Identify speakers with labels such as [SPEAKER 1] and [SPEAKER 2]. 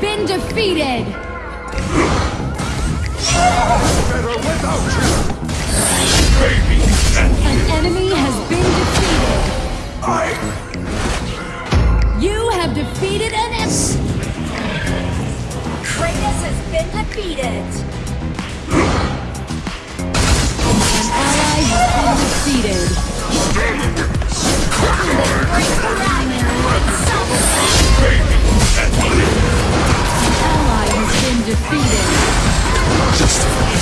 [SPEAKER 1] been defeated! An enemy has been defeated!
[SPEAKER 2] I...
[SPEAKER 1] You have defeated an enemy!
[SPEAKER 3] Kratos has been defeated! Just